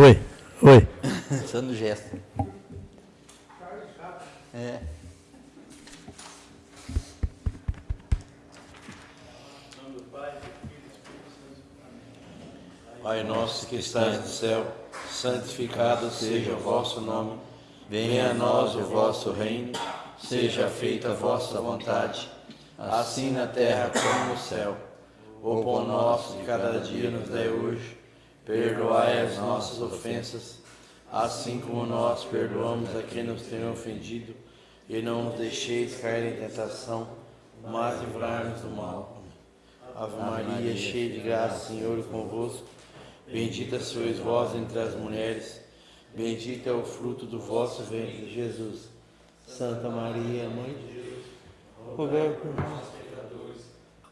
Oi, oi. Só no gesto. É. Pai nosso que estás no céu, santificado seja o vosso nome. Venha a nós o vosso reino. Seja feita a vossa vontade, assim na terra como no céu. O pão nosso de cada dia nos dai hoje. Perdoai as nossas ofensas, assim como nós perdoamos a quem nos tem ofendido. E não nos deixeis cair em tentação, mas livrai-nos do mal. Ave Maria, cheia de graça, Senhor é convosco. Bendita sois vós entre as mulheres, bendito é o fruto do vosso ventre, Jesus. Santa Maria, Mãe de Deus, rogai por nós, pecadores,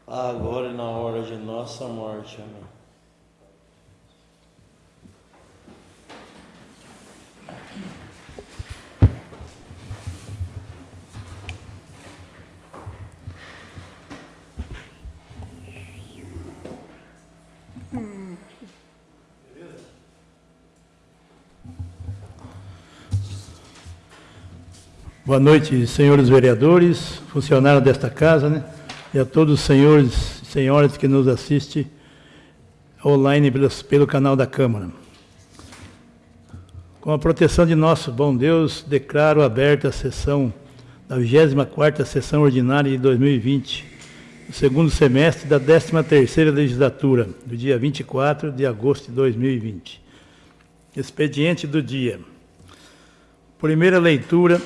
agora e na hora de nossa morte. Amém. Boa noite, senhores vereadores, funcionários desta casa, né? E a todos os senhores e senhoras que nos assistem online pelo, canal da Câmara. Com a proteção de nosso bom Deus, declaro aberta a sessão da 24ª sessão ordinária de 2020, o segundo semestre da 13ª legislatura, do dia 24 de agosto de 2020. Expediente do dia. Primeira leitura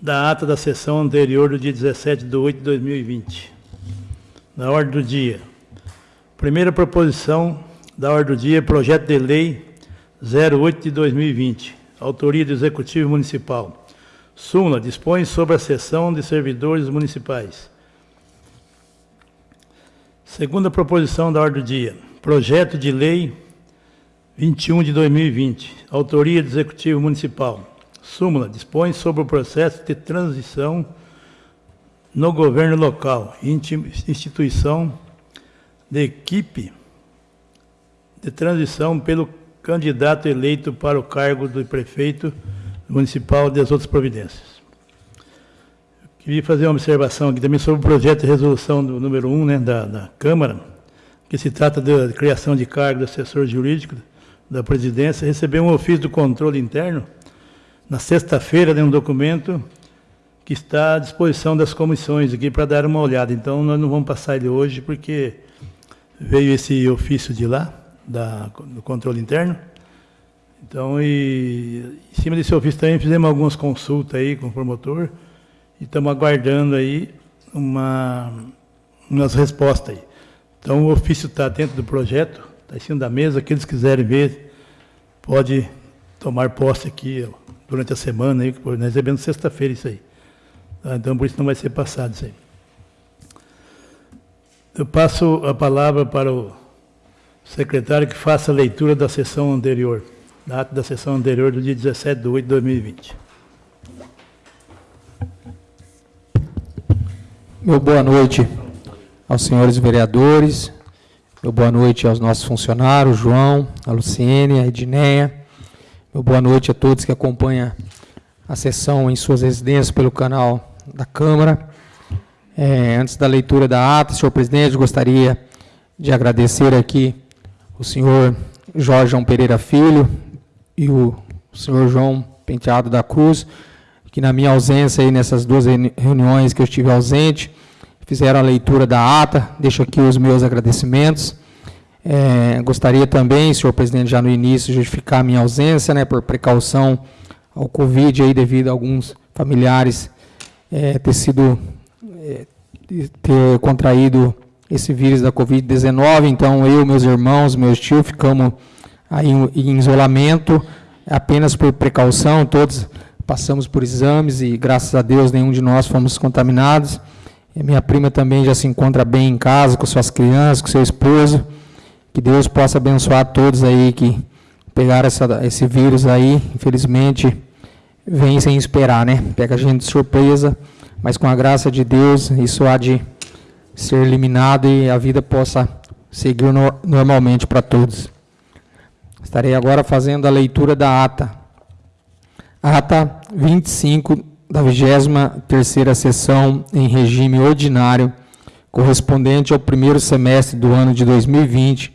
da ata da sessão anterior do dia 17 de 8 de 2020. Na ordem do dia. Primeira proposição da ordem do dia, projeto de lei 08 de 2020, autoria do Executivo Municipal. Súmula dispõe sobre a sessão de servidores municipais. Segunda proposição da ordem do dia, projeto de lei 21 de 2020, autoria do Executivo Municipal. Súmula dispõe sobre o processo de transição no governo local, instituição de equipe de transição pelo candidato eleito para o cargo do prefeito municipal das outras providências. Eu queria fazer uma observação aqui também sobre o projeto de resolução do número 1 né, da, da Câmara, que se trata da criação de cargo do assessor jurídico da presidência, receber um ofício do controle interno na sexta-feira, tem um documento que está à disposição das comissões aqui para dar uma olhada. Então, nós não vamos passar ele hoje, porque veio esse ofício de lá, da, do controle interno. Então, e, em cima desse ofício também fizemos algumas consultas aí com o promotor e estamos aguardando aí uma, umas respostas aí. Então, o ofício está dentro do projeto, está em cima da mesa, aqueles que quiserem ver, pode tomar posse aqui, durante a semana, aí, nós recebemos sexta-feira isso aí. Tá? Então, por isso não vai ser passado isso aí. Eu passo a palavra para o secretário que faça a leitura da sessão anterior, da ata da sessão anterior do dia 17 de 8 de 2020. Meu boa noite aos senhores vereadores, meu boa noite aos nossos funcionários, João, a Luciene, a Edneia, boa noite a todos que acompanham a sessão em suas residências pelo canal da Câmara. É, antes da leitura da ata, senhor presidente, gostaria de agradecer aqui o senhor Jorge João Pereira Filho e o senhor João Penteado da Cruz, que na minha ausência aí nessas duas reuniões que eu estive ausente, fizeram a leitura da ata. Deixo aqui os meus agradecimentos. É, gostaria também, senhor presidente, já no início, justificar a minha ausência, né, por precaução ao Covid, aí, devido a alguns familiares é, ter sido, é, ter contraído esse vírus da Covid-19. Então, eu, meus irmãos, meus tios, ficamos aí em, isolamento, apenas por precaução, todos passamos por exames e, graças a Deus, nenhum de nós fomos contaminados. E minha prima também já se encontra bem em casa, com suas crianças, com seu esposo. Que Deus possa abençoar todos aí que pegaram essa, esse vírus aí, infelizmente, vem sem esperar, né? Pega a gente de surpresa, mas com a graça de Deus, isso há de ser eliminado e a vida possa seguir no, normalmente para todos. Estarei agora fazendo a leitura da ata. Ata 25 da 23ª sessão em regime ordinário, correspondente ao primeiro semestre do ano de 2020,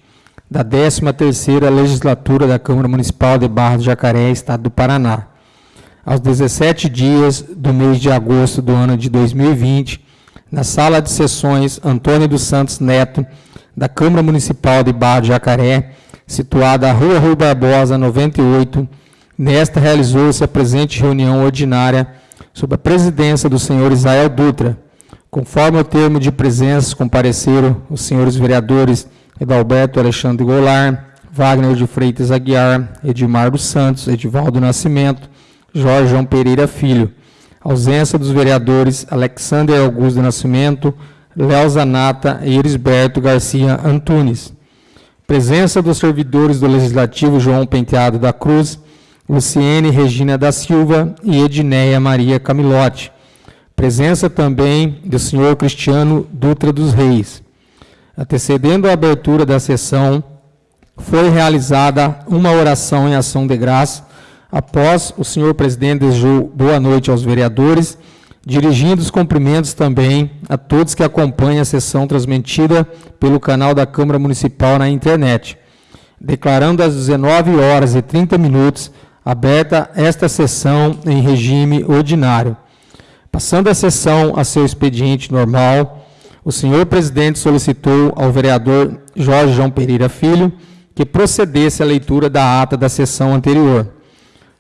da 13ª legislatura da Câmara Municipal de Barra do Jacaré, Estado do Paraná. Aos 17 dias do mês de agosto do ano de 2020, na sala de sessões Antônio dos Santos Neto, da Câmara Municipal de Barra do Jacaré, situada à Rua Rui Barbosa, 98. Nesta realizou-se a presente reunião ordinária sob a presidência do senhor Israel Dutra. Conforme o termo de presença, compareceram os senhores vereadores Edalberto Alexandre Goulart, Wagner de Freitas Aguiar, Edmar dos Santos, Edivaldo Nascimento, Jorge João Pereira Filho. Ausência dos vereadores Alexander Augusto Nascimento, Léo Zanata e Erisberto Garcia Antunes. Presença dos servidores do Legislativo João Penteado da Cruz, Luciene Regina da Silva e Edneia Maria Camilotti. Presença também do senhor Cristiano Dutra dos Reis. Antecedendo a abertura da sessão, foi realizada uma oração em ação de graça Após, o senhor presidente desejou boa noite aos vereadores, dirigindo os cumprimentos também a todos que acompanham a sessão transmitida pelo canal da Câmara Municipal na internet, declarando às 19 horas e 30 minutos aberta esta sessão em regime ordinário. Passando a sessão a seu expediente normal, o senhor presidente solicitou ao vereador Jorge João Pereira Filho que procedesse à leitura da ata da sessão anterior.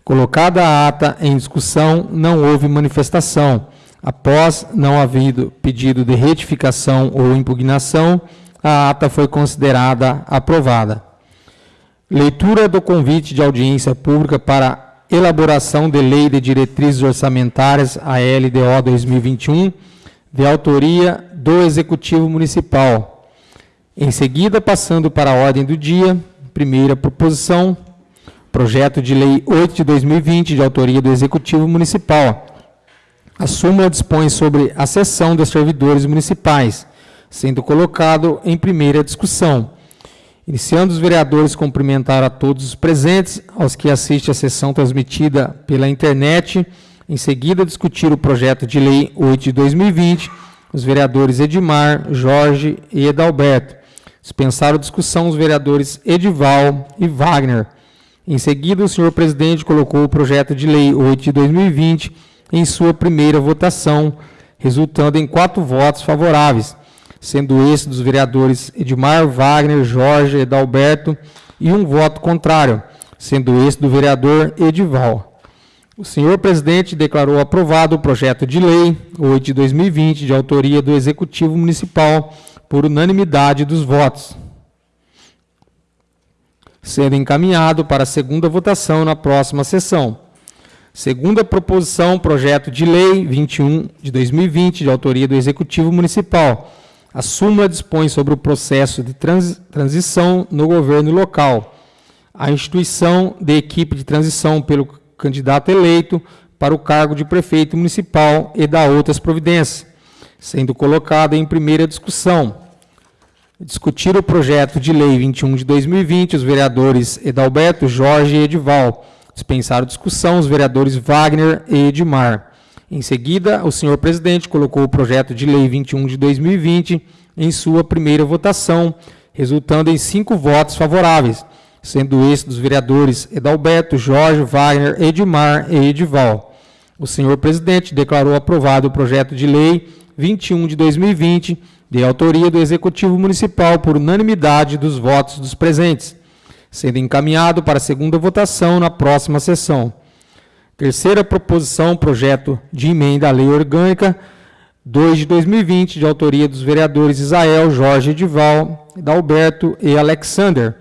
Colocada a ata em discussão, não houve manifestação. Após não havido pedido de retificação ou impugnação, a ata foi considerada aprovada. Leitura do convite de audiência pública para elaboração de lei de diretrizes orçamentárias, a LDO 2021, de autoria do Executivo Municipal. Em seguida, passando para a ordem do dia, primeira proposição, Projeto de Lei 8 de 2020, de autoria do Executivo Municipal. A súmula dispõe sobre a cessão dos servidores municipais, sendo colocado em primeira discussão. Iniciando, os vereadores cumprimentaram a todos os presentes, aos que assistem à sessão transmitida pela internet. Em seguida, discutir o projeto de lei 8 de 2020, os vereadores Edmar, Jorge e Edalberto. Dispensaram discussão os vereadores Edival e Wagner. Em seguida, o senhor presidente colocou o projeto de lei 8 de 2020 em sua primeira votação, resultando em quatro votos favoráveis, sendo esse dos vereadores Edmar, Wagner, Jorge, Edalberto e um voto contrário, sendo esse do vereador Edival. O senhor presidente declarou aprovado o projeto de lei 8 de 2020, de autoria do Executivo Municipal, por unanimidade dos votos sendo encaminhado para a segunda votação na próxima sessão. Segunda proposição, projeto de lei 21 de 2020, de autoria do Executivo Municipal. A súmula dispõe sobre o processo de trans, transição no governo local. A instituição de equipe de transição pelo candidato eleito para o cargo de prefeito municipal e da outras providências, sendo colocada em primeira discussão discutir o projeto de lei 21 de 2020, os vereadores Edalberto, Jorge e Edival. Dispensaram discussão os vereadores Wagner e Edmar. Em seguida, o senhor presidente colocou o projeto de lei 21 de 2020 em sua primeira votação, resultando em cinco votos favoráveis, sendo esse dos vereadores Edalberto, Jorge, Wagner, Edmar e Edival. O senhor presidente declarou aprovado o projeto de lei 21 de 2020 de autoria do Executivo Municipal por unanimidade dos votos dos presentes, sendo encaminhado para segunda votação na próxima sessão. Terceira proposição, projeto de emenda à Lei Orgânica 2 de 2020, de autoria dos vereadores Isael, Jorge Edival, Dalberto e Alexander.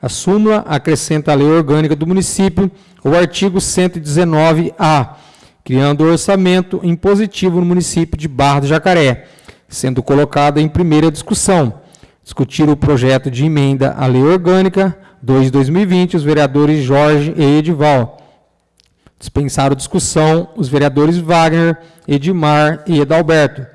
A súmula acrescenta à Lei Orgânica do município o artigo 119-A, criando o orçamento impositivo no município de Barra do Jacaré, sendo colocada em primeira discussão. Discutir o projeto de emenda à lei orgânica 2 de 2020, os vereadores Jorge e Edival. Dispensaram discussão os vereadores Wagner, Edmar e Edalberto.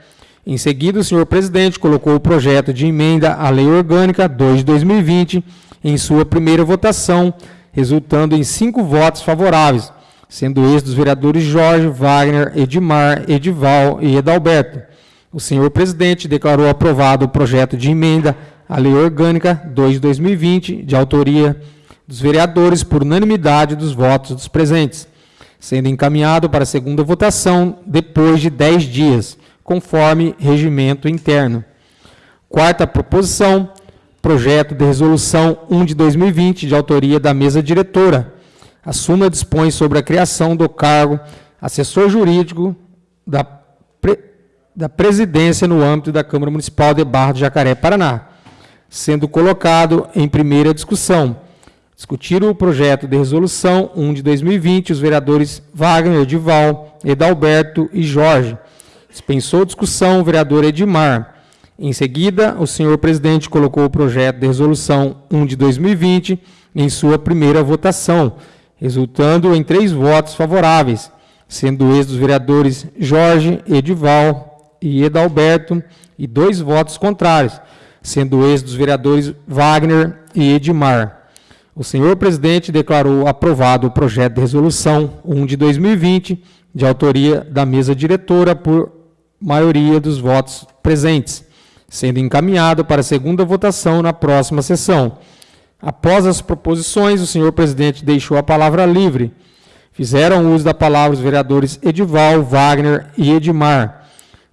Em seguida, o senhor presidente colocou o projeto de emenda à Lei Orgânica 2 de 2020 em sua primeira votação, resultando em cinco votos favoráveis, sendo estes dos vereadores Jorge, Wagner, Edmar, Edival e Edalberto. O senhor presidente declarou aprovado o projeto de emenda à Lei Orgânica 2 de 2020, de autoria dos vereadores por unanimidade dos votos dos presentes, sendo encaminhado para a segunda votação depois de dez dias, conforme regimento interno. Quarta proposição, projeto de resolução 1 de 2020, de autoria da mesa diretora. A súmula dispõe sobre a criação do cargo assessor jurídico da, pre, da presidência no âmbito da Câmara Municipal de Barra do Jacaré, Paraná, sendo colocado em primeira discussão. Discutiram o projeto de resolução 1 de 2020 os vereadores Wagner, Edival, Edalberto e Jorge. Dispensou discussão o vereador Edmar. Em seguida, o senhor presidente colocou o projeto de resolução 1 de 2020 em sua primeira votação, resultando em três votos favoráveis, sendo ex dos vereadores Jorge, Edival e Edalberto, e dois votos contrários, sendo ex dos vereadores Wagner e Edmar. O senhor presidente declarou aprovado o projeto de resolução 1 de 2020, de autoria da mesa diretora, por maioria dos votos presentes sendo encaminhado para a segunda votação na próxima sessão. Após as proposições, o senhor presidente deixou a palavra livre. Fizeram uso da palavra os vereadores Edival, Wagner e Edmar.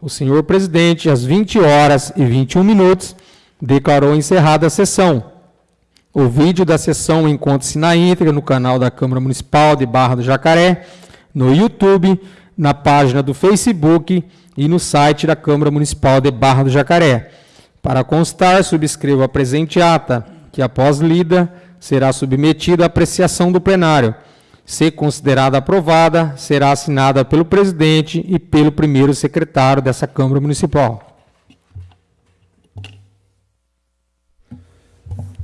O senhor presidente, às 20 horas e 21 minutos, declarou encerrada a sessão. O vídeo da sessão encontra-se na íntegra no canal da Câmara Municipal de Barra do Jacaré, no YouTube, na página do Facebook e no site da Câmara Municipal de Barra do Jacaré. Para constar, subscrevo a presente ata, que após lida será submetida à apreciação do plenário. Se considerada aprovada, será assinada pelo presidente e pelo primeiro secretário dessa Câmara Municipal.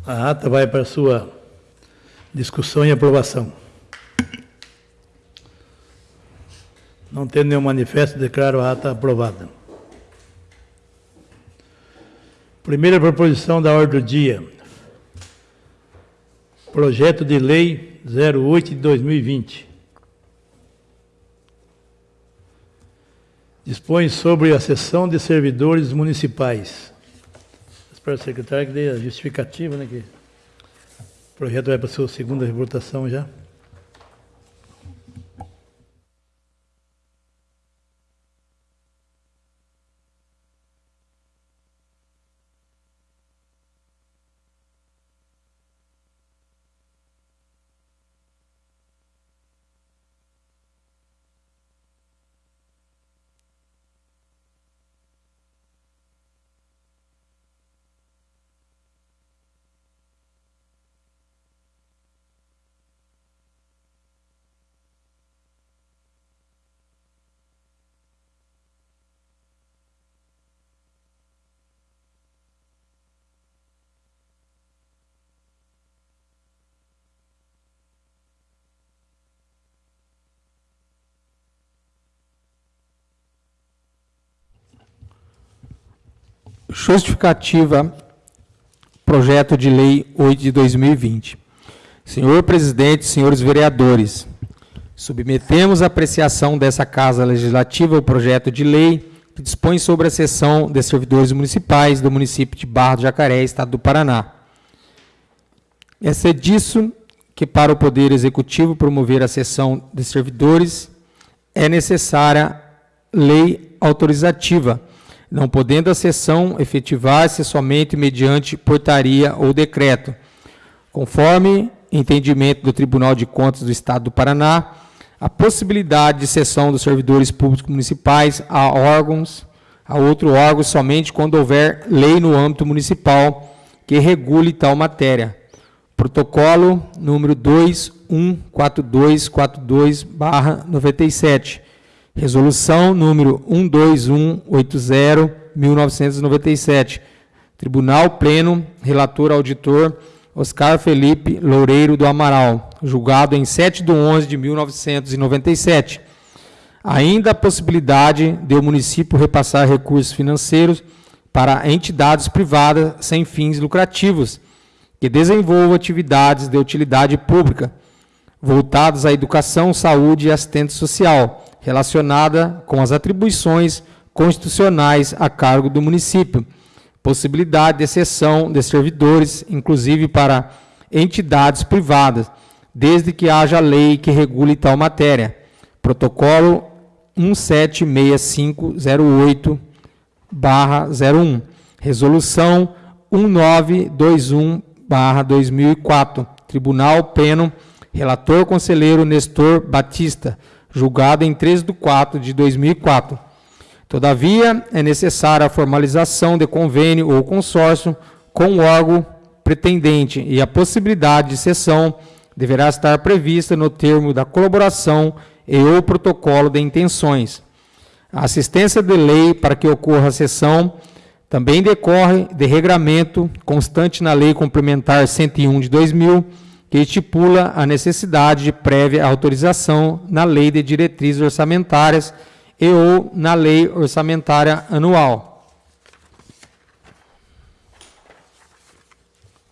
A ata vai para sua discussão e aprovação. Não tendo nenhum manifesto, declaro a ata aprovada. Primeira proposição da ordem do dia. Projeto de Lei 08 de 2020. Dispõe sobre a sessão de servidores municipais. Espero secretário que dê a justificativa, né? Que o projeto vai para a sua segunda votação já. Justificativa, projeto de lei 8 de 2020. Senhor presidente, senhores vereadores, submetemos à apreciação dessa Casa Legislativa o projeto de lei que dispõe sobre a sessão de servidores municipais do município de Barra do Jacaré, Estado do Paraná. É disso que, para o Poder Executivo promover a sessão de servidores, é necessária lei autorizativa, não podendo a sessão efetivar-se somente mediante portaria ou decreto, conforme entendimento do Tribunal de Contas do Estado do Paraná, a possibilidade de cessão dos servidores públicos municipais a órgãos, a outro órgão somente quando houver lei no âmbito municipal que regule tal matéria. Protocolo número 214242/97 Resolução número 12180-1997. Tribunal Pleno, relator auditor Oscar Felipe Loureiro do Amaral, julgado em 7 de 11 de 1997. Ainda a possibilidade de o município repassar recursos financeiros para entidades privadas sem fins lucrativos que desenvolvam atividades de utilidade pública voltadas à educação, saúde e assistência social, relacionada com as atribuições constitucionais a cargo do município, possibilidade de exceção de servidores, inclusive para entidades privadas, desde que haja lei que regule tal matéria. Protocolo 176508/01. Resolução 1921/2004. Tribunal Pleno, relator conselheiro Nestor Batista, julgado em 3 de 4 de 2004. Todavia, é necessária a formalização de convênio ou consórcio com o órgão pretendente e a possibilidade de cessão deverá estar prevista no termo da colaboração e ou protocolo de intenções. A assistência de lei para que ocorra a cessão também decorre de regramento constante na Lei Complementar 101 de 2000, que estipula a necessidade de prévia autorização na Lei de Diretrizes Orçamentárias e ou na lei orçamentária anual.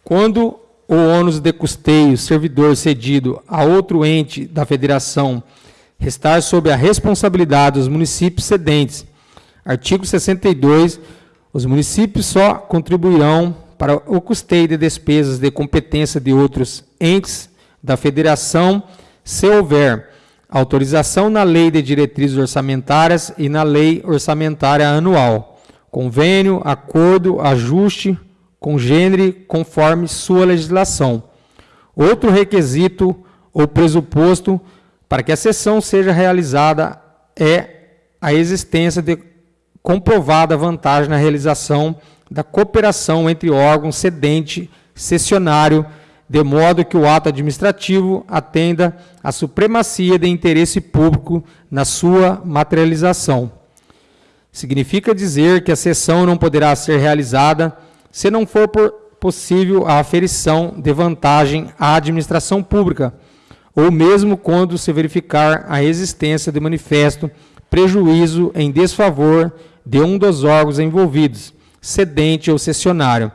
Quando o ônus de custeio servidor cedido a outro ente da federação restar sob a responsabilidade dos municípios cedentes. Artigo 62. Os municípios só contribuirão para o custeio de despesas de competência de outros entes da federação se houver autorização na Lei de Diretrizes Orçamentárias e na Lei Orçamentária Anual, convênio, acordo, ajuste, congênere, conforme sua legislação. Outro requisito ou pressuposto para que a sessão seja realizada é a existência de comprovada vantagem na realização da cooperação entre órgãos cedente cessionário de modo que o ato administrativo atenda à supremacia de interesse público na sua materialização. Significa dizer que a sessão não poderá ser realizada se não for possível a aferição de vantagem à administração pública, ou mesmo quando se verificar a existência de manifesto prejuízo em desfavor de um dos órgãos envolvidos, cedente ou cessionário.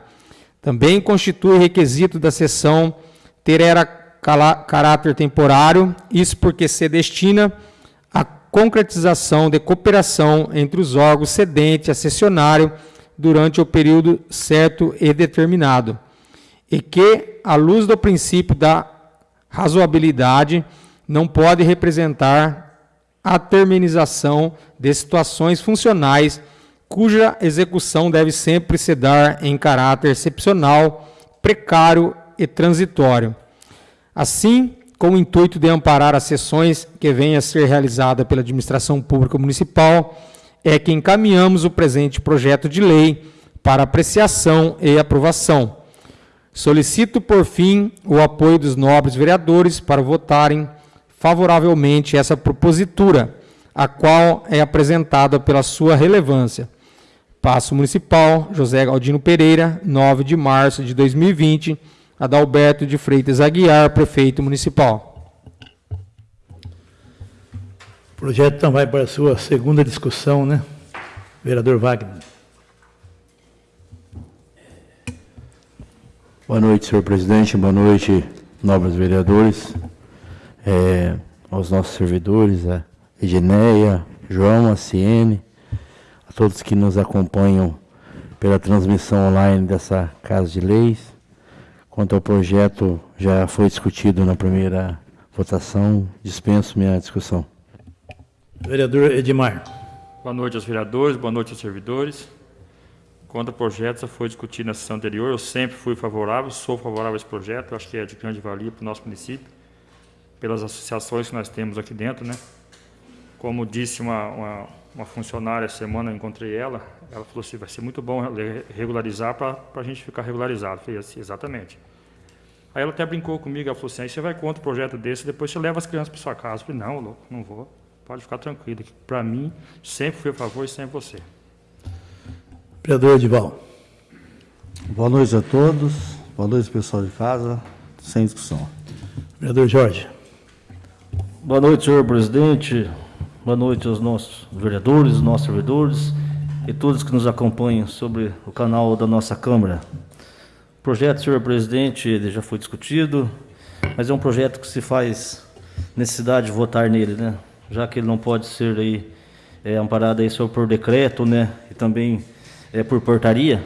Também constitui requisito da sessão ter era caráter temporário, isso porque se destina à concretização de cooperação entre os órgãos cedente a cessionário durante o período certo e determinado, e que, à luz do princípio da razoabilidade, não pode representar a terminização de situações funcionais cuja execução deve sempre se dar em caráter excepcional, precário e transitório. Assim, com o intuito de amparar as sessões que venham a ser realizadas pela administração pública municipal, é que encaminhamos o presente projeto de lei para apreciação e aprovação. Solicito, por fim, o apoio dos nobres vereadores para votarem favoravelmente essa propositura, a qual é apresentada pela sua relevância. Passo Municipal, José Galdino Pereira, 9 de março de 2020, Adalberto de Freitas Aguiar, Prefeito Municipal. O projeto então vai para a sua segunda discussão, né? Vereador Wagner. Boa noite, senhor presidente. Boa noite, nobres vereadores. É, aos nossos servidores, a Edneia, João, a Ciene, todos que nos acompanham pela transmissão online dessa Casa de Leis. Quanto ao projeto, já foi discutido na primeira votação, dispenso minha discussão. Vereador Edmar. Boa noite aos vereadores, boa noite aos servidores. Quanto ao projeto, já foi discutido na sessão anterior, eu sempre fui favorável, sou favorável a esse projeto, acho que é de grande valia para o nosso município, pelas associações que nós temos aqui dentro, né? Como disse uma, uma uma funcionária semana, eu encontrei ela, ela falou assim, vai ser muito bom regularizar para a gente ficar regularizado. Eu falei assim, exatamente. Aí ela até brincou comigo, ela falou assim, aí você vai contra o projeto desse, depois você leva as crianças para sua casa. Eu falei, não, louco, não vou. Pode ficar tranquilo. Para mim, sempre fui a favor e sempre você. Vereador Edival. Boa noite a todos. Boa noite, pessoal de casa. Sem discussão. Vereador Jorge. Boa noite, senhor presidente. Boa noite aos nossos vereadores, os nossos servidores e todos que nos acompanham sobre o canal da nossa Câmara. O projeto, senhor presidente, ele já foi discutido, mas é um projeto que se faz necessidade de votar nele, né? Já que ele não pode ser aí é, amparado aí só por decreto, né? E também é, por portaria,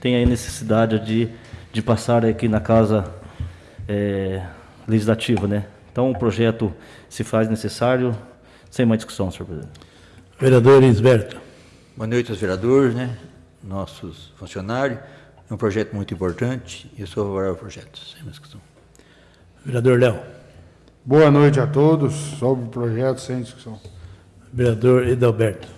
tem aí necessidade de, de passar aqui na casa é, legislativa, né? Então o projeto se faz necessário, sem mais discussão, senhor presidente. Vereador Isberto. Boa noite aos vereadores, né? nossos funcionários. É um projeto muito importante e eu sou favorável ao projeto, sem mais discussão. Vereador Léo. Boa noite a todos. Sobre o projeto, sem discussão. Vereador Edalberto.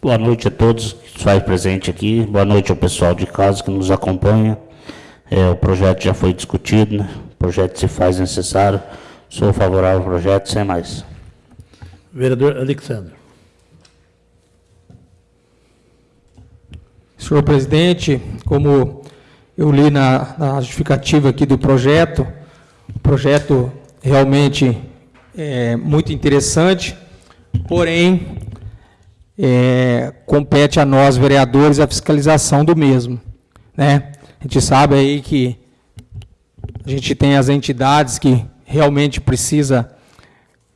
Boa noite a todos que estão presentes aqui. Boa noite ao pessoal de casa que nos acompanha. É, o projeto já foi discutido, né? o projeto se faz necessário. Sou favorável ao projeto, sem mais. Vereador Alexandre. Senhor presidente, como eu li na, na justificativa aqui do projeto, o projeto realmente é muito interessante, porém, é, compete a nós, vereadores, a fiscalização do mesmo. Né? A gente sabe aí que a gente tem as entidades que realmente precisa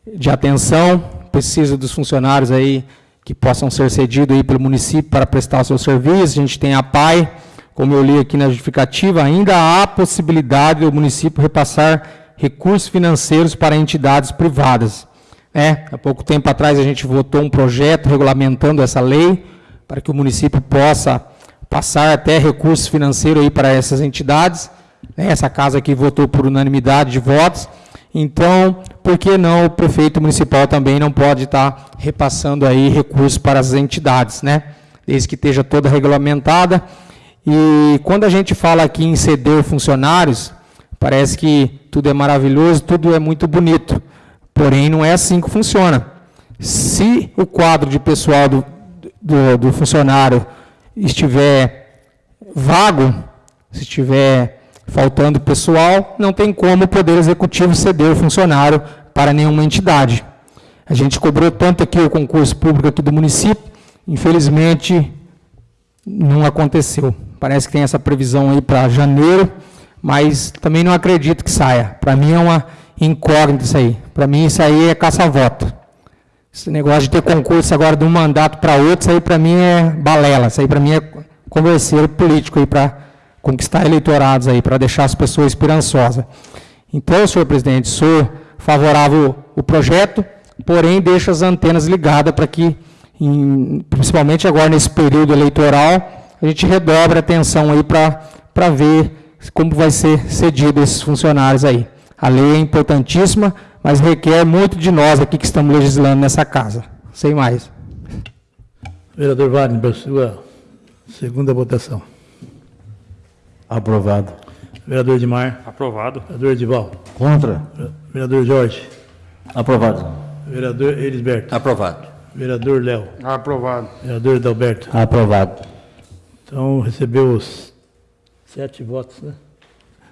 de atenção, precisa dos funcionários aí que possam ser cedidos aí pelo município para prestar o seu serviço. A gente tem a PAI, como eu li aqui na justificativa, ainda há possibilidade do município repassar recursos financeiros para entidades privadas. É, há pouco tempo atrás a gente votou um projeto regulamentando essa lei para que o município possa passar até recursos financeiros aí para essas entidades. É, essa casa aqui votou por unanimidade de votos. Então, por que não o prefeito municipal também não pode estar repassando aí recursos para as entidades, né? Desde que esteja toda regulamentada. E quando a gente fala aqui em ceder funcionários, parece que tudo é maravilhoso, tudo é muito bonito. Porém, não é assim que funciona. Se o quadro de pessoal do, do, do funcionário estiver vago, se estiver Faltando pessoal, não tem como o Poder Executivo ceder o funcionário para nenhuma entidade. A gente cobrou tanto aqui o concurso público aqui do município, infelizmente não aconteceu. Parece que tem essa previsão aí para janeiro, mas também não acredito que saia. Para mim é uma incógnita isso aí. Para mim isso aí é caça-voto. Esse negócio de ter concurso agora de um mandato para outro, isso aí para mim é balela. Isso aí para mim é converseiro político aí para conquistar eleitorados aí, para deixar as pessoas esperançosas. Então, senhor presidente, sou favorável ao projeto, porém deixo as antenas ligadas para que, em, principalmente agora nesse período eleitoral, a gente redobre a atenção aí para ver como vai ser cedido esses funcionários aí. A lei é importantíssima, mas requer muito de nós aqui que estamos legislando nessa casa. Sem mais. Vereador Wagner, para sua segunda votação. Aprovado. Vereador Edmar. Aprovado. Vereador Edival. Contra. Vereador Jorge. Aprovado. Vereador Elisberto. Aprovado. Vereador Léo. Aprovado. Vereador Adalberto. Aprovado. Então, recebeu os sete votos, né?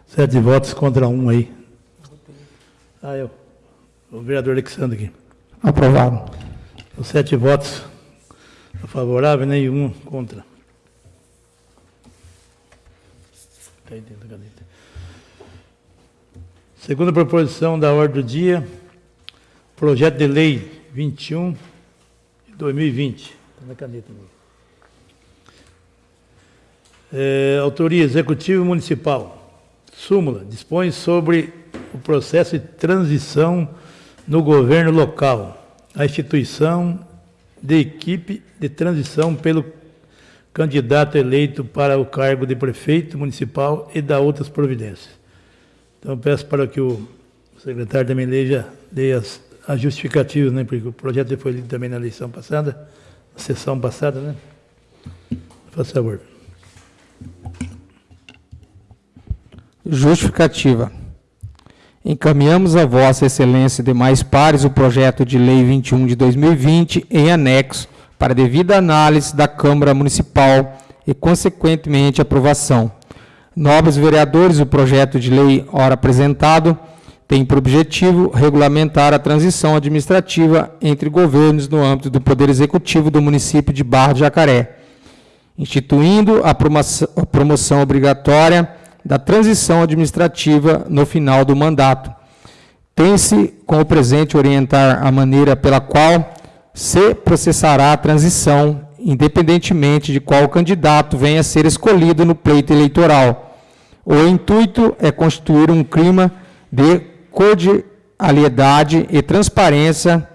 Sete votos contra um aí. Ah, eu. O vereador Alexandre aqui. Aprovado. Os sete votos favoráveis, nenhum contra. Está. Segunda proposição da ordem do dia, projeto de lei 21 de 2020. Está na caneta. É, autoria Executivo Municipal. Súmula. Dispõe sobre o processo de transição no governo local. A instituição de equipe de transição pelo candidato eleito para o cargo de prefeito municipal e da outras providências. Então, peço para que o secretário também leia, leia as, as justificativas, né, porque o projeto foi lido também na eleição passada, na sessão passada, né? Faz favor. Justificativa. Encaminhamos a Vossa Excelência e demais pares o projeto de lei 21 de 2020 em anexo para devida análise da Câmara Municipal e, consequentemente, aprovação. Nobres vereadores, o projeto de lei ora apresentado tem por objetivo regulamentar a transição administrativa entre governos no âmbito do Poder Executivo do município de Barra de Jacaré, instituindo a promoção, obrigatória da transição administrativa no final do mandato. Tem-se com o presente orientar a maneira pela qual se processará a transição, independentemente de qual candidato venha a ser escolhido no pleito eleitoral. O intuito é constituir um clima de cordialidade e transparência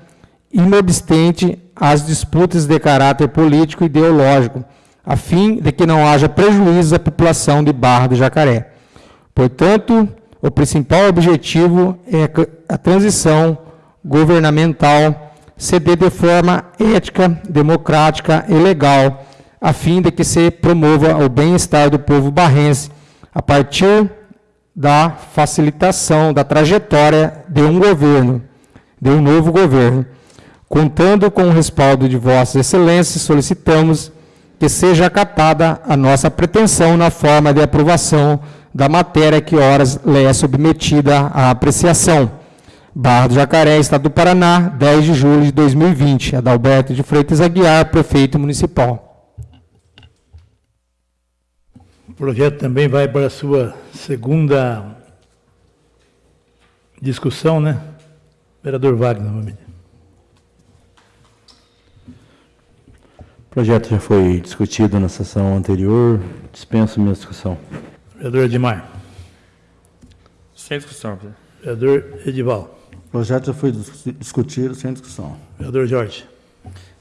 inobstante às disputas de caráter político e ideológico, a fim de que não haja prejuízo à população de Barra do Jacaré. Portanto, o principal objetivo é a transição governamental dê de forma ética, democrática e legal, a fim de que se promova o bem-estar do povo barrense, a partir da facilitação da trajetória de um governo, de um novo governo. Contando com o respaldo de Vossas Excelências, solicitamos que seja acatada a nossa pretensão na forma de aprovação da matéria que horas lhe é submetida à apreciação. Barra do Jacaré, Estado do Paraná, 10 de julho de 2020. Adalberto de Freitas Aguiar, prefeito municipal. O projeto também vai para a sua segunda discussão, né? Vereador Wagner, novamente. O projeto já foi discutido na sessão anterior, dispenso minha discussão. Vereador Edmar. Sem discussão, presidente. Vereador Edival. O projeto já foi discutido sem discussão. Vereador Jorge.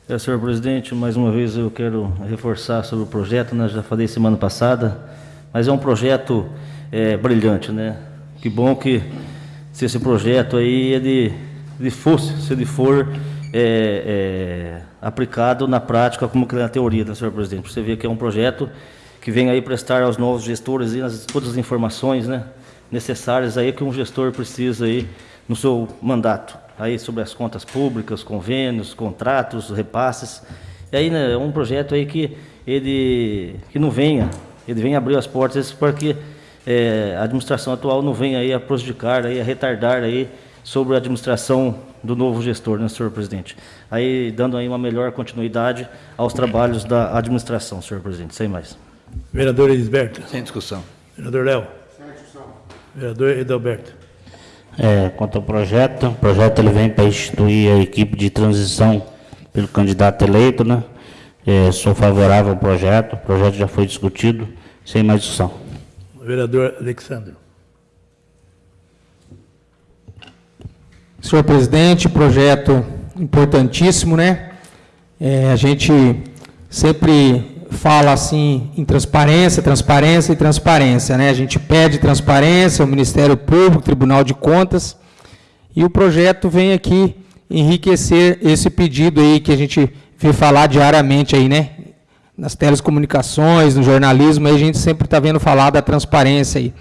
É, senhor presidente, mais uma vez eu quero reforçar sobre o projeto, né? já falei semana passada, mas é um projeto é, brilhante, né? Que bom que se esse projeto aí ele, ele fosse, se ele for é, é, aplicado na prática como que é na teoria, né, senhor presidente? Você vê que é um projeto que vem aí prestar aos novos gestores as, todas as informações, né? Necessárias aí que um gestor precisa aí no seu mandato aí sobre as contas públicas, convênios, contratos, repasses. E aí né, é um projeto aí que ele que não venha, ele vem abrir as portas para que é, a administração atual não venha aí a prejudicar, aí, a retardar aí sobre a administração do novo gestor, né, senhor presidente? Aí dando aí uma melhor continuidade aos trabalhos da administração, senhor presidente, sem mais. Vereador Elisberto. Sem discussão. Vereador Léo. Sem discussão. Vereador Edalberto. É, quanto ao projeto, o projeto ele vem para instituir a equipe de transição pelo candidato eleito, né? É, sou favorável ao projeto, o projeto já foi discutido, sem mais discussão. Vereador Alexandre. Senhor presidente, projeto importantíssimo, né? É, a gente sempre fala assim em transparência, transparência e transparência, né? A gente pede transparência, o Ministério Público, Tribunal de Contas, e o projeto vem aqui enriquecer esse pedido aí que a gente vê falar diariamente aí, né? Nas telecomunicações, no jornalismo, aí a gente sempre está vendo falar da transparência aí.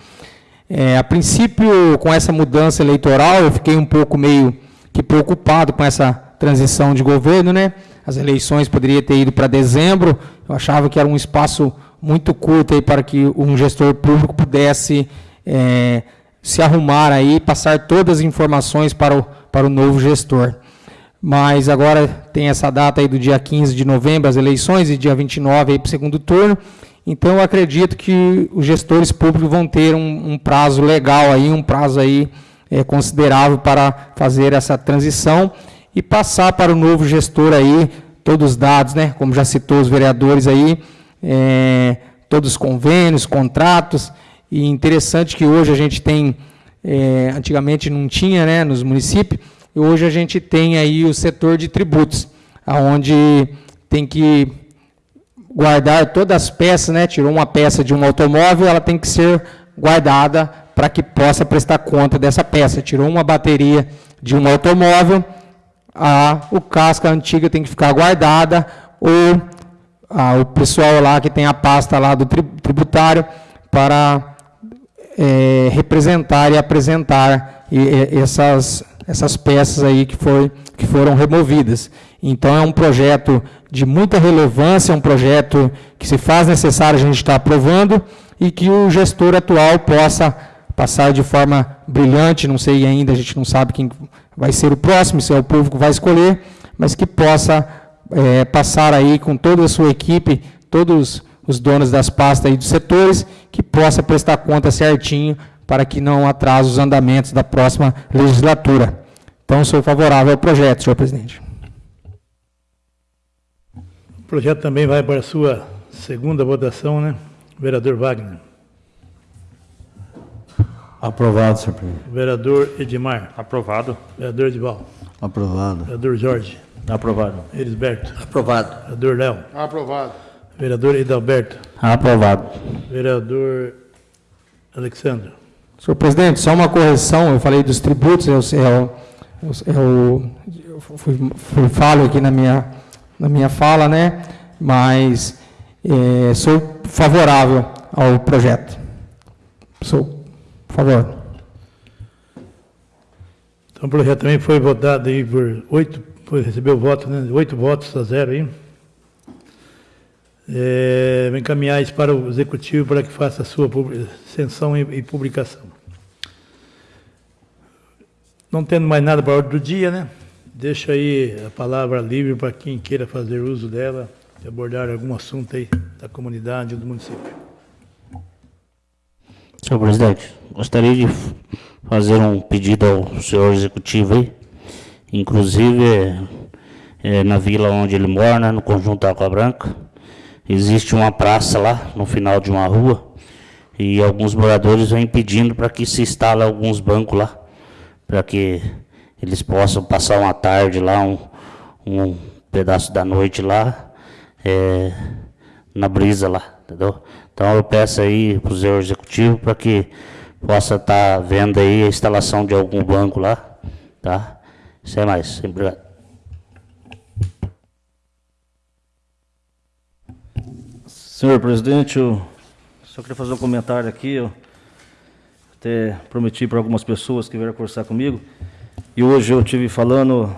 É, a princípio, com essa mudança eleitoral, eu fiquei um pouco meio que preocupado com essa transição de governo, né? As eleições poderiam ter ido para dezembro, eu achava que era um espaço muito curto aí para que um gestor público pudesse é, se arrumar aí, passar todas as informações para o, para o novo gestor. Mas agora tem essa data aí do dia 15 de novembro, as eleições, e dia 29 aí para o segundo turno. Então, eu acredito que os gestores públicos vão ter um, um prazo legal aí, um prazo aí é, considerável para fazer essa transição e passar para o novo gestor aí todos os dados, né? Como já citou os vereadores aí, é, todos os convênios, contratos. E interessante que hoje a gente tem, é, antigamente não tinha, né, nos municípios, e hoje a gente tem aí o setor de tributos, aonde tem que guardar todas as peças, né? Tirou uma peça de um automóvel, ela tem que ser guardada para que possa prestar conta dessa peça. Tirou uma bateria de um automóvel, a o casca antiga tem que ficar guardada ou a, o pessoal lá que tem a pasta lá do tributário para é, representar e apresentar e, e, essas essas peças aí que, foi, que foram removidas. Então é um projeto de muita relevância, é um projeto que se faz necessário a gente estar aprovando e que o gestor atual possa passar de forma brilhante, não sei ainda, a gente não sabe quem vai ser o próximo, se é o povo que vai escolher, mas que possa é, passar aí com toda a sua equipe, todos os donos das pastas e dos setores, que possa prestar conta certinho para que não atrase os andamentos da próxima legislatura. Então, sou favorável ao projeto, senhor presidente. O projeto também vai para a sua segunda votação, né? Vereador Wagner. Aprovado, senhor presidente. Vereador Edmar. Aprovado. Vereador Edival. Aprovado. Vereador Jorge. Aprovado. Elisberto. Aprovado. Vereador Léo. Aprovado. Vereador Edalberto. Aprovado. Vereador Alexandre. Senhor presidente, só uma correção, eu falei dos tributos, eu, eu, eu, eu fui, fui falo aqui na minha, na minha fala, né? Mas é, sou favorável ao projeto. Sou por favor. Então o projeto também foi votado aí por oito, foi, recebeu voto, né? Oito votos a zero aí. É, vou encaminhar isso para o executivo para que faça a sua censão e, e publicação. Não tendo mais nada para a ordem do dia, né? Deixa aí a palavra livre para quem queira fazer uso dela e abordar algum assunto aí da comunidade do município. Senhor presidente, gostaria de fazer um pedido ao senhor executivo aí. Inclusive, é, é, na vila onde ele mora, né, no conjunto Água Branca, existe uma praça lá, no final de uma rua, e alguns moradores vêm pedindo para que se instale alguns bancos lá, para que eles possam passar uma tarde lá, um, um pedaço da noite lá, é, na brisa lá, entendeu? Então eu peço aí para o senhor executivo para que possa estar tá vendo aí a instalação de algum banco lá, tá? Sem mais, obrigado. Senhor presidente, eu só queria fazer um comentário aqui. Eu até prometi para algumas pessoas que vieram conversar comigo. E hoje eu tive falando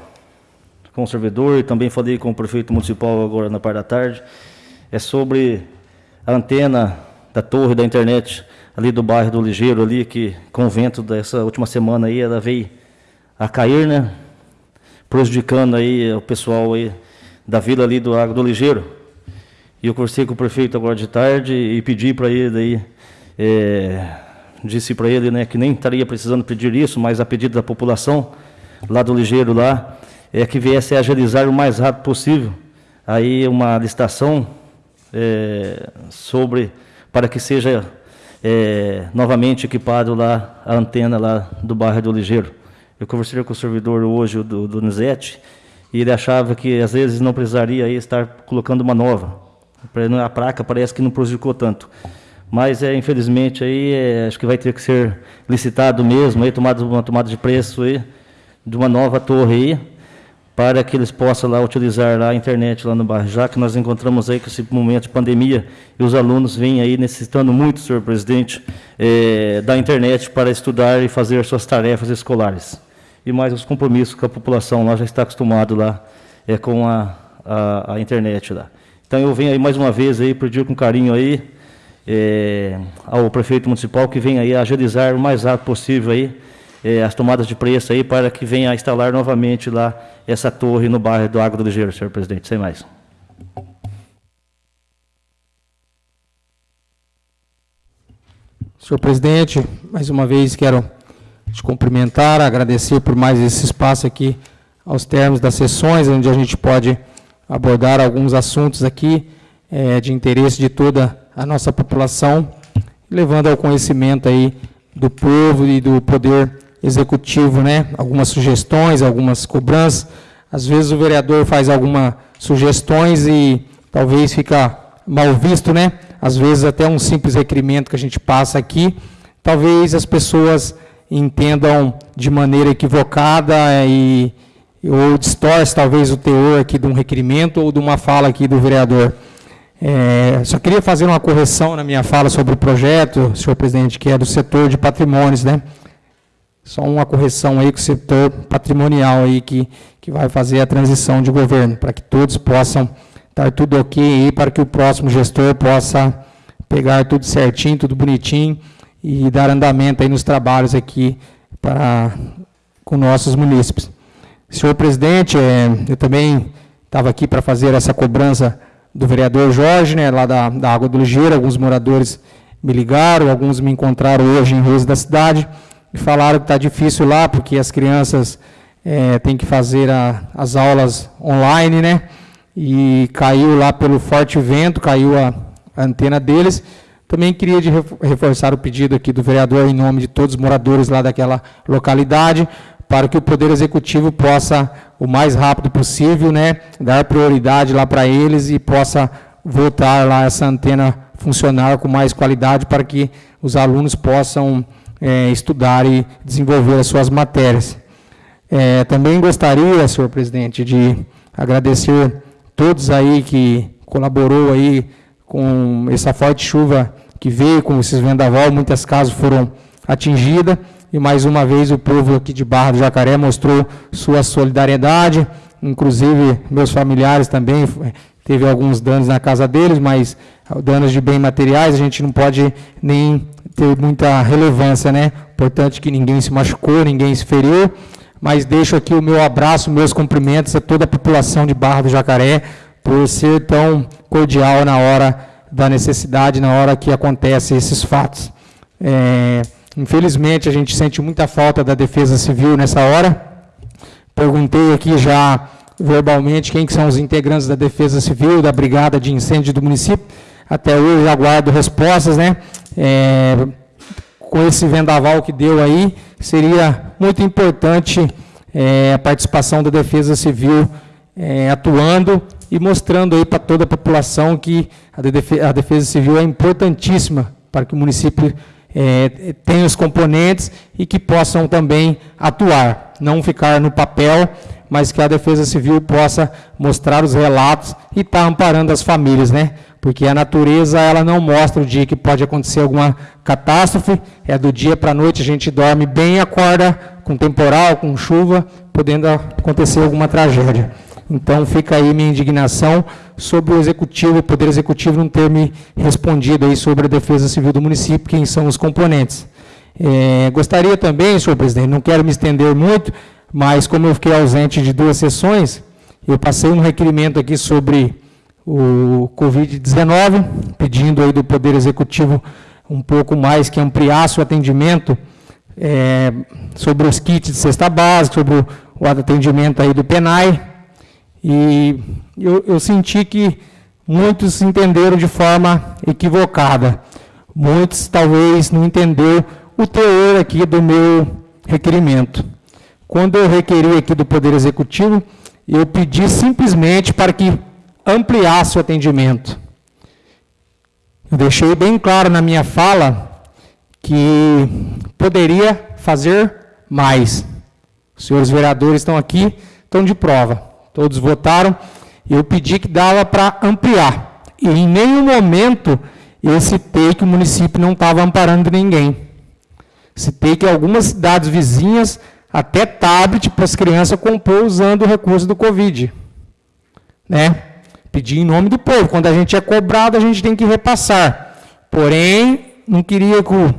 com o servidor e também falei com o prefeito municipal agora na parte da tarde. É sobre a antena da torre da internet ali do bairro do Ligeiro ali, que com o vento dessa última semana aí, ela veio a cair, né? Prejudicando aí o pessoal aí da vila ali do Água do Ligeiro. E eu conversei com o prefeito agora de tarde e pedi para ele aí, é, disse para ele né, que nem estaria precisando pedir isso, mas a pedido da população lá do Ligeiro lá, é que viesse a agilizar o mais rápido possível aí uma licitação é, sobre para que seja é, novamente equipado lá a antena lá do bairro do Ligeiro. Eu conversei com o servidor hoje do, do e ele achava que às vezes não precisaria estar colocando uma nova. A placa parece que não prejudicou tanto. Mas é, infelizmente aí é, acho que vai ter que ser licitado mesmo, aí tomado uma tomada de preço aí de uma nova torre aí para que eles possam lá utilizar lá a internet lá no bairro, já que nós encontramos aí com esse momento de pandemia e os alunos vêm aí necessitando muito, senhor presidente, é, da internet para estudar e fazer suas tarefas escolares. E mais os compromissos com a população lá já está acostumado lá é, com a, a, a internet lá. Então eu venho aí mais uma vez aí pedir com carinho aí é, ao prefeito municipal que venha aí agilizar o mais rápido possível aí é, as tomadas de preço aí para que venha instalar novamente lá essa torre no bairro do Água do Ligeiro, senhor presidente. Sem mais. Senhor presidente, mais uma vez quero te cumprimentar, agradecer por mais esse espaço aqui aos termos das sessões, onde a gente pode abordar alguns assuntos aqui é, de interesse de toda a nossa população, levando ao conhecimento aí do povo e do poder executivo, né? Algumas sugestões, algumas cobranças. Às vezes o vereador faz algumas sugestões e talvez fica mal visto, né? Às vezes até um simples requerimento que a gente passa aqui, talvez as pessoas entendam de maneira equivocada e ou distorce talvez o teor aqui de um requerimento ou de uma fala aqui do vereador. É, só queria fazer uma correção na minha fala sobre o projeto, senhor presidente, que é do setor de patrimônios, né? Só uma correção aí com o setor patrimonial aí que, que vai fazer a transição de governo, para que todos possam estar tudo ok aí, para que o próximo gestor possa pegar tudo certinho, tudo bonitinho e dar andamento aí nos trabalhos aqui para, com nossos munícipes. Senhor presidente, é, eu também estava aqui para fazer essa cobrança do vereador Jorge, né, lá da, da Água do Ligeiro, alguns moradores me ligaram, alguns me encontraram hoje em ruas da cidade e falaram que está difícil lá, porque as crianças é, têm que fazer a, as aulas online, né? E caiu lá pelo forte vento, caiu a, a antena deles. Também queria reforçar o pedido aqui do vereador em nome de todos os moradores lá daquela localidade, para que o Poder Executivo possa, o mais rápido possível, né, dar prioridade lá para eles e possa voltar lá essa antena funcionar com mais qualidade para que os alunos possam é, estudar e desenvolver as suas matérias. É, também gostaria, senhor presidente, de agradecer todos aí que colaborou aí com essa forte chuva que veio, com esses vendaval, muitas casas foram atingidas, e mais uma vez o povo aqui de Barra do Jacaré mostrou sua solidariedade, inclusive meus familiares também, teve alguns danos na casa deles, mas danos de bens materiais a gente não pode nem ter muita relevância, né? Importante que ninguém se machucou, ninguém se feriu, mas deixo aqui o meu abraço, meus cumprimentos a toda a população de Barra do Jacaré por ser tão cordial na hora da necessidade, na hora que acontecem esses fatos. É, Infelizmente, a gente sente muita falta da Defesa Civil nessa hora. Perguntei aqui já verbalmente quem que são os integrantes da Defesa Civil, da Brigada de Incêndio do município. Até hoje aguardo respostas, né? É, com esse vendaval que deu aí, seria muito importante é, a participação da Defesa Civil é, atuando e mostrando aí para toda a população que a Defesa Civil é importantíssima para que o município é, tenham os componentes e que possam também atuar, não ficar no papel, mas que a Defesa Civil possa mostrar os relatos e estar tá amparando as famílias, né? Porque a natureza ela não mostra o dia que pode acontecer alguma catástrofe, é do dia para a noite a gente dorme bem e acorda com temporal, com chuva, podendo acontecer alguma tragédia. Então fica aí minha indignação sobre o executivo, o poder executivo não ter me respondido aí sobre a defesa civil do município, quem são os componentes. É, gostaria também, senhor presidente, não quero me estender muito, mas como eu fiquei ausente de duas sessões, eu passei um requerimento aqui sobre o Covid-19, pedindo aí do Poder Executivo um pouco mais que ampliasse o atendimento é, sobre os kits de cesta básica, sobre o, atendimento aí do PENAI, e eu, eu senti que muitos entenderam de forma equivocada. Muitos talvez não entenderam o teor aqui do meu requerimento. Quando eu requeri aqui do Poder Executivo, eu pedi simplesmente para que ampliasse o atendimento. Eu deixei bem claro na minha fala que poderia fazer mais. Os senhores vereadores estão aqui, estão de prova todos votaram, eu pedi que dava para ampliar. E em nenhum momento eu citei que o município não estava amparando ninguém. Citei que algumas cidades vizinhas, até tablet para as crianças compor usando o recurso do Covid. Né? Pedi em nome do povo. Quando a gente é cobrado, a gente tem que repassar. Porém, não queria que o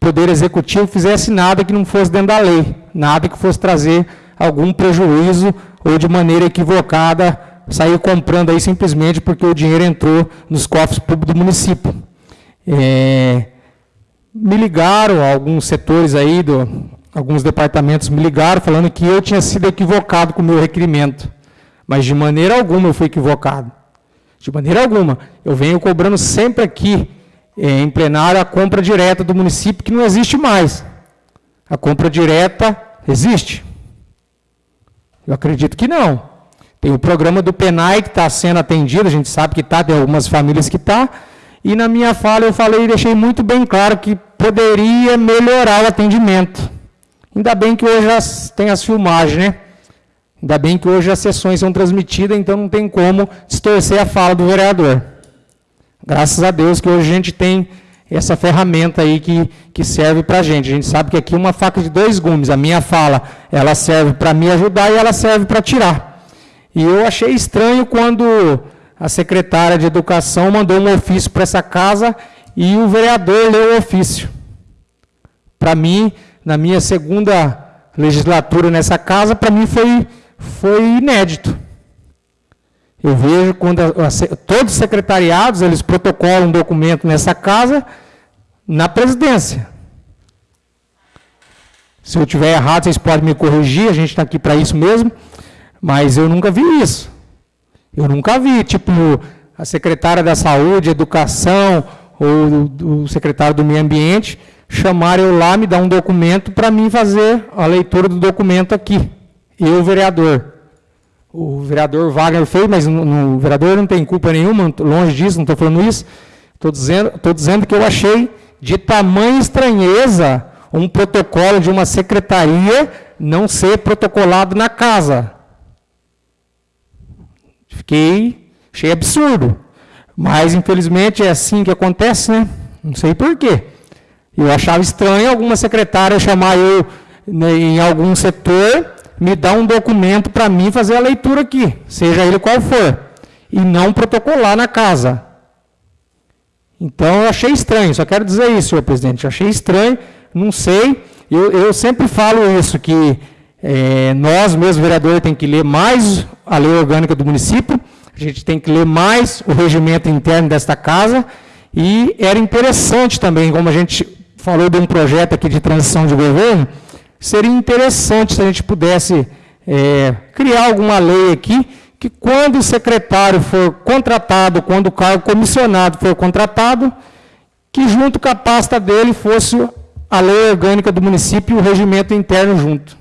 Poder Executivo fizesse nada que não fosse dentro da lei. Nada que fosse trazer algum prejuízo ou de maneira equivocada sair comprando aí simplesmente porque o dinheiro entrou nos cofres públicos do município. É, me ligaram, alguns setores aí, do, alguns departamentos me ligaram falando que eu tinha sido equivocado com o meu requerimento. Mas de maneira alguma eu fui equivocado. De maneira alguma. Eu venho cobrando sempre aqui, é, em plenário, a compra direta do município, que não existe mais. A compra direta existe. Eu acredito que não. Tem o programa do PENAI que está sendo atendido, a gente sabe que está, tem algumas famílias que está. E na minha fala eu falei e deixei muito bem claro que poderia melhorar o atendimento. Ainda bem que hoje as, tem as filmagens, né? Ainda bem que hoje as sessões são transmitidas, então não tem como distorcer a fala do vereador. Graças a Deus que hoje a gente tem essa ferramenta aí que, que serve para a gente. A gente sabe que aqui é uma faca de dois gumes. A minha fala, ela serve para me ajudar e ela serve para tirar. E eu achei estranho quando a secretária de Educação mandou um ofício para essa casa e o vereador leu o ofício. para mim, na minha segunda legislatura nessa casa, para mim foi, foi inédito. Eu vejo quando a, a, todos os secretariados, eles protocolam um documento nessa casa, na presidência. Se eu tiver errado, vocês podem me corrigir, a gente está aqui para isso mesmo, mas eu nunca vi isso. Eu nunca vi, tipo, a secretária da Saúde, Educação, ou o secretário do Meio Ambiente, chamar eu lá, me dar um documento para mim fazer a leitura do documento aqui. Eu, vereador. O vereador Wagner fez, mas no, o vereador não tem culpa nenhuma, longe disso, não estou falando isso. Estou dizendo, dizendo que eu achei de tamanha estranheza um protocolo de uma secretaria não ser protocolado na casa. Fiquei, achei absurdo. Mas, infelizmente, é assim que acontece, né? Não sei porquê. Eu achava estranho alguma secretária chamar eu né, em algum setor, me dar um documento para mim fazer a leitura aqui, seja ele qual for, e não protocolar na casa. Então, eu achei estranho, só quero dizer isso, senhor presidente, eu achei estranho, não sei, eu, eu sempre falo isso, que é, nós, mesmo vereadores, tem que ler mais a lei orgânica do município, a gente tem que ler mais o regimento interno desta casa, e era interessante também, como a gente falou de um projeto aqui de transição de governo, seria interessante se a gente pudesse é, criar alguma lei aqui, que quando o secretário for contratado, quando o cargo comissionado for contratado, que junto com a pasta dele fosse a lei orgânica do município e o regimento interno junto.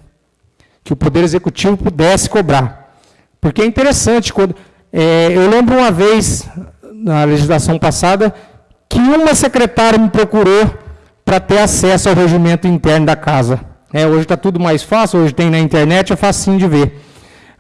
Que o Poder Executivo pudesse cobrar. Porque é interessante, quando, é, eu lembro uma vez, na legislação passada, que uma secretária me procurou para ter acesso ao regimento interno da casa. É, hoje está tudo mais fácil, hoje tem na internet, é facinho de ver.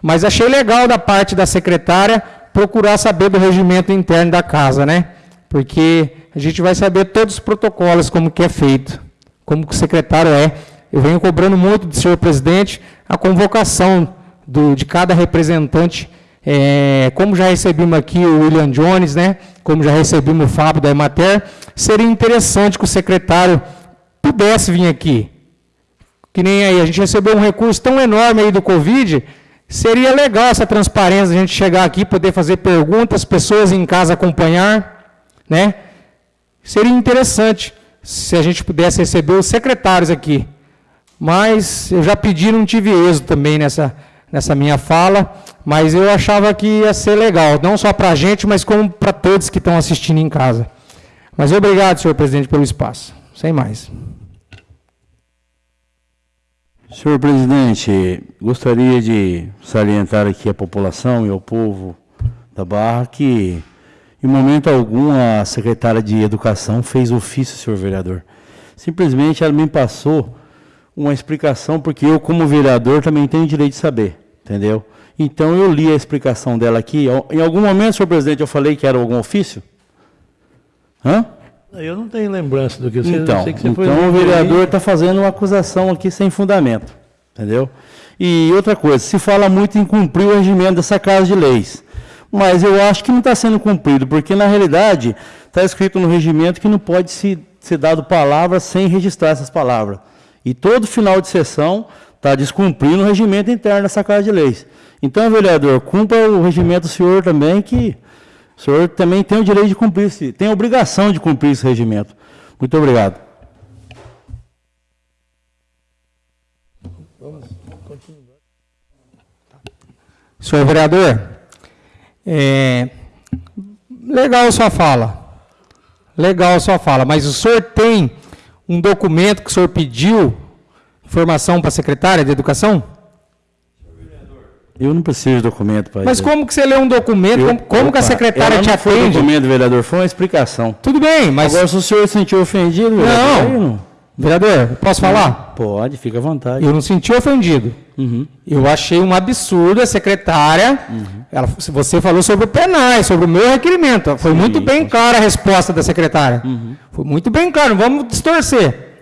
Mas achei legal da parte da secretária procurar saber do regimento interno da casa, né? Porque a gente vai saber todos os protocolos, como que é feito, como que o secretário é. Eu venho cobrando muito do senhor presidente a convocação do, de cada representante, é, como já recebemos aqui o William Jones, né? como já recebemos o Fábio da Emater, seria interessante que o secretário pudesse vir aqui. Que nem aí, a gente recebeu um recurso tão enorme aí do Covid, seria legal essa transparência, a gente chegar aqui, poder fazer perguntas, pessoas em casa acompanhar, né? Seria interessante se a gente pudesse receber os secretários aqui. Mas eu já pedi, não tive êxito também nessa, nessa minha fala, mas eu achava que ia ser legal, não só para a gente, mas como para todos que estão assistindo em casa. Mas obrigado, senhor presidente, pelo espaço. Sem mais. Senhor presidente, gostaria de salientar aqui à população e ao povo da Barra que, em momento algum, a secretária de Educação fez ofício, senhor vereador. Simplesmente ela me passou uma explicação, porque eu, como vereador, também tenho direito de saber, entendeu? Então, eu li a explicação dela aqui. Em algum momento, senhor presidente, eu falei que era algum ofício? Hã? Eu não tenho lembrança do que você Então, sei que você então o vereador está fazendo uma acusação aqui sem fundamento. Entendeu? E outra coisa, se fala muito em cumprir o regimento dessa Casa de Leis. Mas eu acho que não está sendo cumprido, porque na realidade está escrito no regimento que não pode se, ser dado palavra sem registrar essas palavras. E todo final de sessão está descumprindo o regimento interno dessa Casa de Leis. Então, vereador, cumpra o regimento do senhor também, que o senhor também tem o direito de cumprir, tem a obrigação de cumprir esse regimento. Muito obrigado. Senhor vereador, é, legal sua fala. Legal sua fala, mas o senhor tem um documento que o senhor pediu informação para a secretária de Educação? Eu não preciso de documento para Mas como que você lê um documento? Eu, como, como que a secretária te atende? Não foi documento, vereador, foi uma explicação. Tudo bem, mas... Agora, se o senhor se sentiu ofendido, vereador... Não, não. vereador, posso falar? Pode, fica à vontade. Eu não senti ofendido. Uhum. Eu achei um absurdo a secretária... Uhum. Ela, você falou sobre o penais, sobre o meu requerimento. Foi Sim, muito bem clara a resposta da secretária. Uhum. Foi muito bem claro, não vamos distorcer.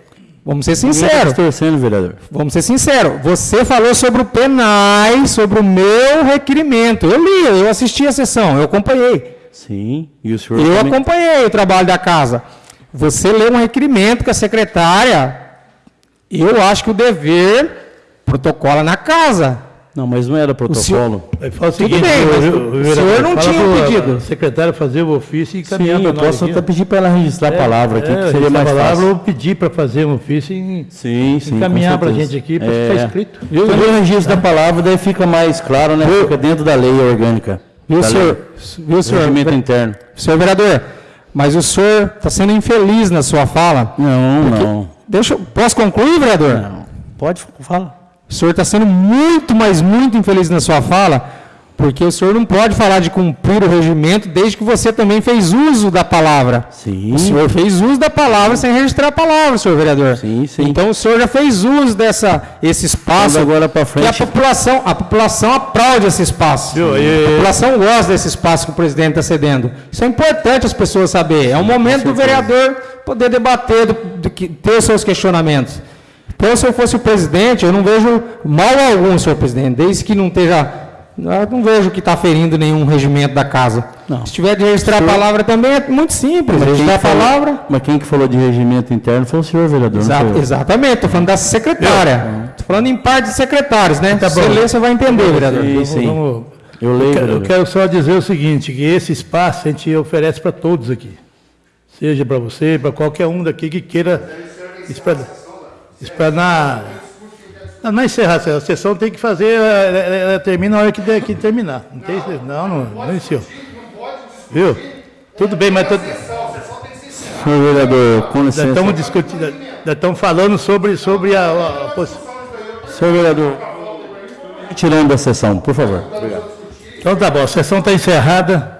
Vamos ser sinceros. torcendo, vereador. Vamos ser sinceros. Você falou sobre o penais, sobre o meu requerimento. Eu li, eu assisti a sessão, eu acompanhei. Sim, e o senhor. Eu também... acompanhei o trabalho da casa. Você leu um requerimento que a secretária Eu acho que o dever protocola na casa. Não, mas não era protocolo. Fala o Tudo seguinte, bem, mas o- senhor não fala tinha pro- pedido. a secretária fazer o ofício e Sim, encaminhar para eu posso até pedir para ela registrar a palavra aqui, É, que seria mais palavra fácil. ou pedir para fazer um ofício e Sim, sim. encaminhar para a gente aqui para É. ficar escrito. Eu, eu registro da palavra, daí fica mais claro, né? Fica dentro da lei orgânica. Viu, senhor? Viu, senhor? Regimento interno. Senhor vereador, mas o senhor está sendo infeliz na sua fala. Não, não. Deixa, eu- posso concluir, vereador? Não. Pode falar. O senhor está sendo muito, mas muito infeliz na sua fala, porque o senhor não pode falar de cumprir o regimento desde que você também fez uso da palavra. Sim. O senhor fez uso da palavra sem registrar a palavra, senhor vereador. Sim, sim. Então o senhor já fez uso dessa esse espaço. Vamos agora pra Que a frente. população, a população aplaude esse espaço. Viu, e- A população gosta desse espaço que o presidente está cedendo. Isso é importante as pessoas saberem. É um momento do vereador poder debater, do, do ter os seus questionamentos. Então, se eu fosse o presidente, eu não vejo mal algum, senhor presidente, desde que não esteja. Eu não vejo que está ferindo nenhum regimento da casa. Não. Se tiver de registrar a palavra também, é muito simples. Mas registrar a que falou- palavra. mas quem que falou de regimento interno foi o senhor, vereador. não Exa- sou eu. exatamente, estou falando da secretária. Estou falando em parte de secretários, né? Tá Se você ler, você vai entender, vereador. Sim, sim. Vamos- Eu leio, Eu quero- Eu quero só dizer o seguinte, que esse espaço a gente oferece para todos aqui. Seja para você, para qualquer um daqui que queira explanar. explanar não, não encerrar, a sessão tem que fazer, ela, ela- termina na hora que, der- que terminar. Não, tem, não, não, não iniciou. Viu? Tudo bem, mas tô- Senhor vereador, com licença. estamos discutindo, estamos falando sobre, sobre a, a, a Senhor vereador, tirando da sessão, por favor. Então tá bom, a sessão está encerrada.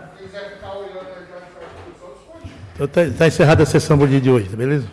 Então tá, tá encerrada a sessão do dia de hoje, tá beleza?